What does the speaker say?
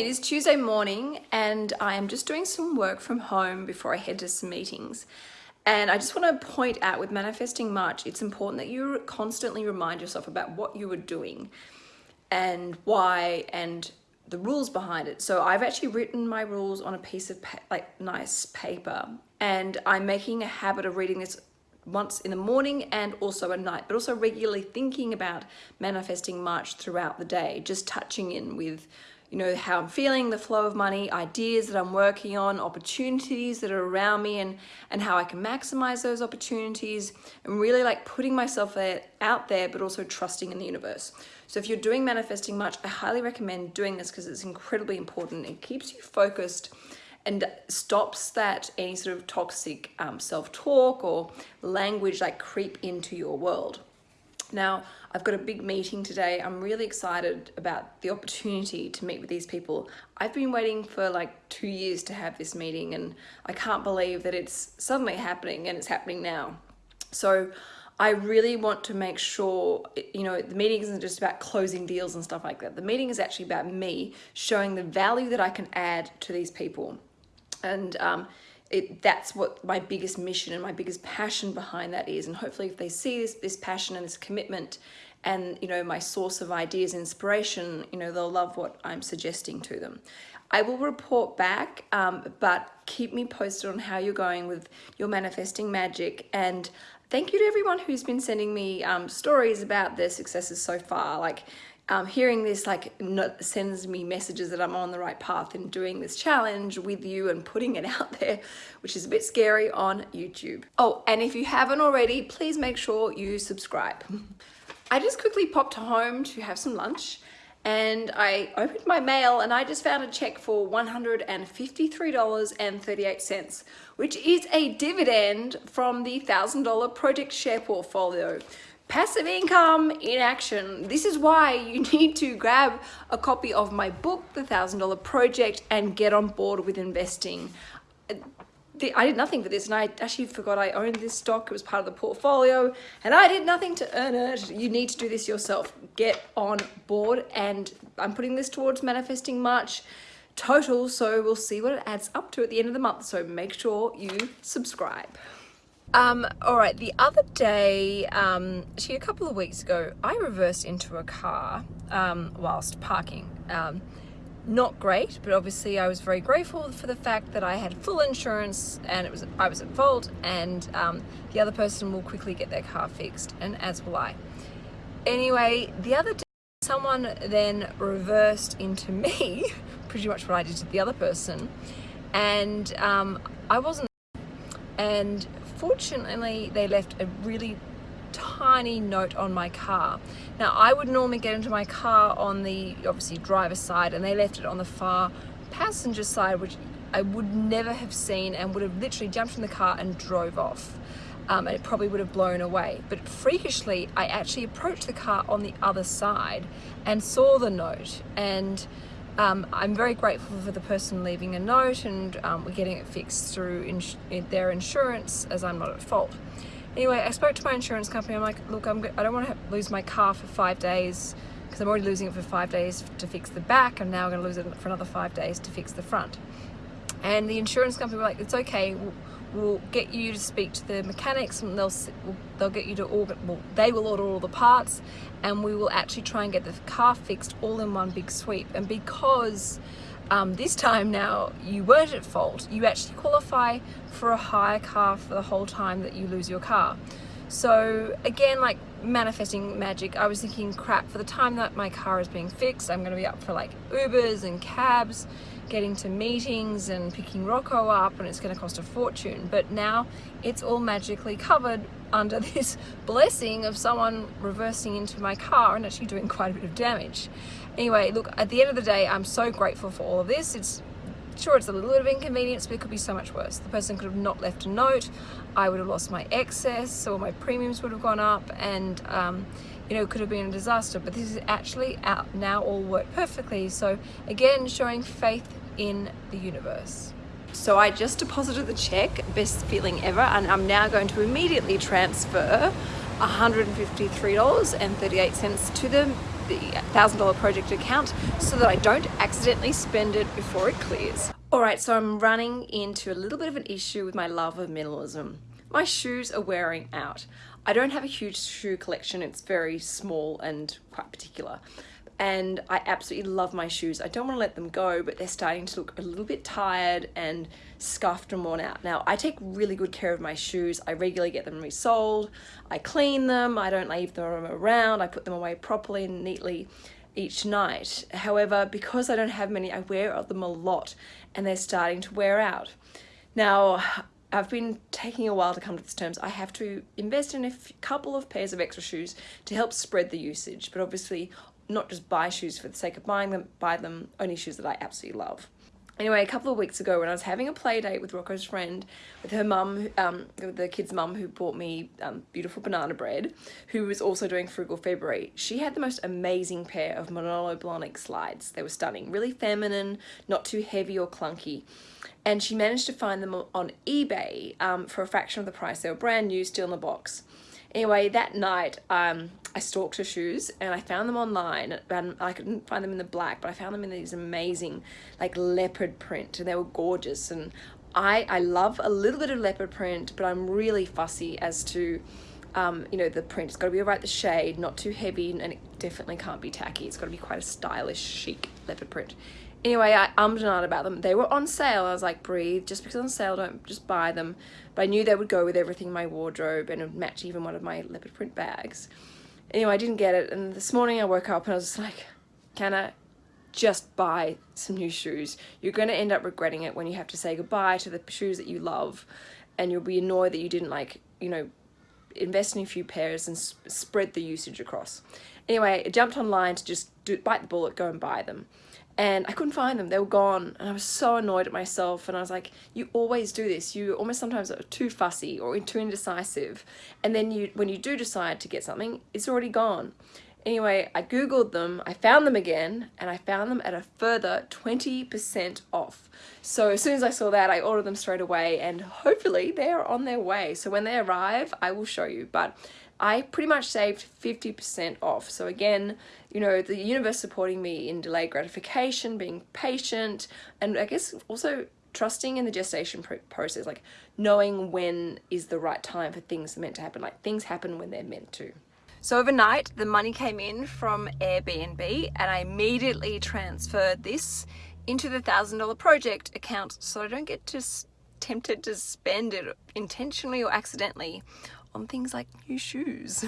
It is Tuesday morning and I am just doing some work from home before I head to some meetings. And I just want to point out with manifesting March, it's important that you constantly remind yourself about what you are doing and why and the rules behind it. So I've actually written my rules on a piece of like nice paper and I'm making a habit of reading this once in the morning and also at night, but also regularly thinking about manifesting March throughout the day, just touching in with you know, how I'm feeling, the flow of money, ideas that I'm working on, opportunities that are around me and, and how I can maximize those opportunities and really like putting myself out there, but also trusting in the universe. So if you're doing manifesting March, I highly recommend doing this because it's incredibly important. It keeps you focused and stops that any sort of toxic um, self-talk or language like creep into your world. Now, I've got a big meeting today. I'm really excited about the opportunity to meet with these people. I've been waiting for like two years to have this meeting and I can't believe that it's suddenly happening and it's happening now. So I really want to make sure, you know, the meeting isn't just about closing deals and stuff like that. The meeting is actually about me showing the value that I can add to these people. And um, it, that's what my biggest mission and my biggest passion behind that is. And hopefully if they see this, this passion and this commitment and, you know, my source of ideas, inspiration, you know, they'll love what I'm suggesting to them. I will report back, um, but keep me posted on how you're going with your manifesting magic. And thank you to everyone who's been sending me um, stories about their successes so far. Like um, hearing this like sends me messages that I'm on the right path in doing this challenge with you and putting it out there, which is a bit scary on YouTube. Oh, and if you haven't already, please make sure you subscribe. I just quickly popped home to have some lunch and I opened my mail and I just found a check for $153.38, which is a dividend from the $1,000 project share portfolio passive income in action. This is why you need to grab a copy of my book, The $1,000 Project, and get on board with investing. I did nothing for this and I actually forgot I owned this stock. It was part of the portfolio and I did nothing to earn it. You need to do this yourself. Get on board and I'm putting this towards manifesting March total. So we'll see what it adds up to at the end of the month. So make sure you subscribe. Um, all right, the other day, um, actually a couple of weeks ago, I reversed into a car um, whilst parking. Um, not great, but obviously I was very grateful for the fact that I had full insurance and it was I was at fault and um, the other person will quickly get their car fixed and as will I. Anyway, the other day someone then reversed into me, pretty much what I did to the other person, and um, I wasn't and fortunately they left a really tiny note on my car. Now I would normally get into my car on the obviously driver's side and they left it on the far passenger side which I would never have seen and would have literally jumped in the car and drove off. Um, and it probably would have blown away. But freakishly, I actually approached the car on the other side and saw the note and um, I'm very grateful for the person leaving a note and um, we're getting it fixed through ins their insurance as I'm not at fault. Anyway, I spoke to my insurance company. I'm like, look, I'm, I don't want to lose my car for five days because I'm already losing it for five days to fix the back. I'm now going to lose it for another five days to fix the front. And the insurance company were like, it's okay. We'll, we'll get you to speak to the mechanics and they'll they'll get you to order well they will order all the parts and we will actually try and get the car fixed all in one big sweep and because um, this time now you weren't at fault. You actually qualify for a hire car for the whole time that you lose your car. So again like manifesting magic I was thinking crap for the time that my car is being fixed I'm gonna be up for like Ubers and cabs getting to meetings and picking Rocco up and it's going to cost a fortune. But now it's all magically covered under this blessing of someone reversing into my car and actually doing quite a bit of damage. Anyway look at the end of the day I'm so grateful for all of this. It's sure it's a little bit of inconvenience but it could be so much worse. The person could have not left a note. I would have lost my excess or my premiums would have gone up and um, you know, could have been a disaster, but this is actually out now all worked perfectly. So again, showing faith in the universe. So I just deposited the check, best feeling ever, and I'm now going to immediately transfer $153.38 to the the $1,000 project account so that I don't accidentally spend it before it clears. Alright, so I'm running into a little bit of an issue with my love of minimalism. My shoes are wearing out. I don't have a huge shoe collection, it's very small and quite particular and I absolutely love my shoes. I don't want to let them go, but they're starting to look a little bit tired and scuffed and worn out. Now, I take really good care of my shoes. I regularly get them resoled. I clean them. I don't leave them around. I put them away properly and neatly each night. However, because I don't have many, I wear them a lot and they're starting to wear out. Now, I've been taking a while to come to this terms. I have to invest in a couple of pairs of extra shoes to help spread the usage, but obviously not just buy shoes for the sake of buying them, buy them only shoes that I absolutely love. Anyway, a couple of weeks ago when I was having a play date with Rocco's friend, with her mum, um, the kid's mum who bought me um, beautiful banana bread, who was also doing Frugal February, she had the most amazing pair of Manolo Blahnik slides. They were stunning, really feminine, not too heavy or clunky. And she managed to find them on eBay um, for a fraction of the price. They were brand new, still in the box. Anyway, that night, um, I stalked her shoes and I found them online and I couldn't find them in the black, but I found them in these amazing like leopard print and they were gorgeous. And I, I love a little bit of leopard print, but I'm really fussy as to, um, you know, the print. It's got to be right the shade, not too heavy, and it definitely can't be tacky. It's got to be quite a stylish, chic leopard print. Anyway, I ummed and ahed about them. They were on sale. I was like, breathe. Just because on sale, don't just buy them. But I knew they would go with everything in my wardrobe and match even one of my leopard print bags. Anyway, I didn't get it. And this morning I woke up and I was like, can I just buy some new shoes? You're going to end up regretting it when you have to say goodbye to the shoes that you love. And you'll be annoyed that you didn't like, you know, invest in a few pairs and spread the usage across. Anyway, I jumped online to just do, bite the bullet, go and buy them and I couldn't find them. They were gone and I was so annoyed at myself and I was like, you always do this. You almost sometimes are too fussy or too indecisive and then you when you do decide to get something, it's already gone. Anyway, I googled them, I found them again, and I found them at a further 20% off. So as soon as I saw that, I ordered them straight away and hopefully they're on their way. So when they arrive, I will show you. But I pretty much saved 50% off. So again, you know, the universe supporting me in delayed gratification, being patient, and I guess also trusting in the gestation process, like knowing when is the right time for things meant to happen. Like things happen when they're meant to. So overnight, the money came in from Airbnb and I immediately transferred this into the $1,000 project account so I don't get just tempted to spend it intentionally or accidentally on things like new shoes.